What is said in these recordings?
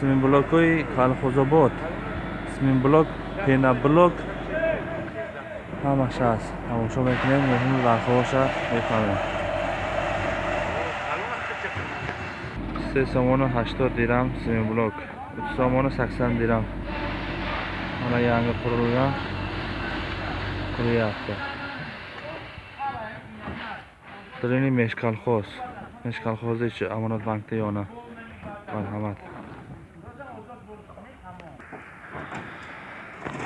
симинблокҳои колхозобод симинблок пенаблок. Ҳамааш ҳаст тамошо мекунем меҳмони нархҳоша мефаҳмем. Се сомону ҳаштод дирам симинблок ду сомону саксон дирам. Мана янги қурилган қурияфта дарини мешкалхоз. Мешкалхози чи амонатбанкда ё на марҳамат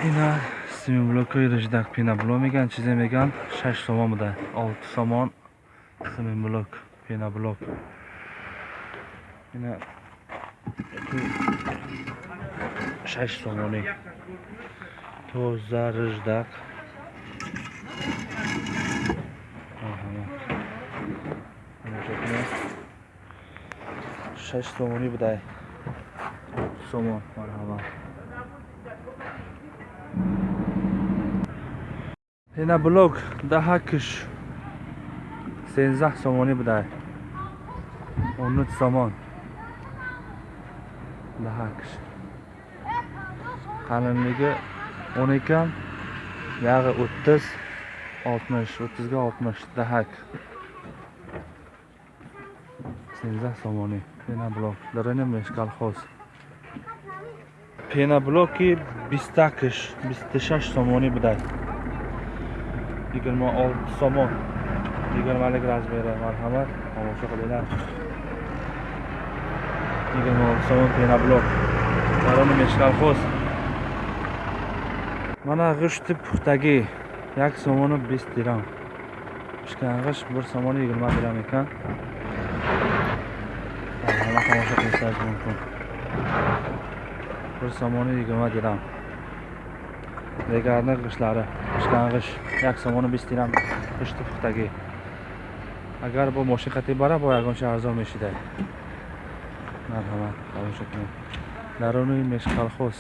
ина симинблокҳои риждак пенаблок мегӯянд. Чизе мегӯянд? Шаш сомон буда. Олти сомон симинблок пенаблок ина шаш сомонӣ тоза риждак шаш сомонӣ будай. Сомон. Марҳамат Enablok daha kış 13 somoni buday. 13 somon. Daha kış. Qalinligi 12 ham, yağı 30 60, 30 ga 60 daha. 13 somoni. Enablok. Darani meshkal xos. Pena bloki 20 kış, 26 somoni buday. 26 somon. 20 razmeri marhamat. Tomosha qilinglar 26 somon penoblok baroni meshkalxoz mana g'ishti puxtagi. 1 somoni 20 dirham. Pishkang'ish 1 somoni 20 dirham ekan. Hamma tomosha qilishingiz mumkin. 1 somoni 20 dirham дигарни ғишлари пишкангиш як сомону бист дирам ғишти пухтагӣ. Агар бо мошин қатӣ бара бо ягонча арзон мешидай марҳамат тамошо кунед даруни мешкалхоз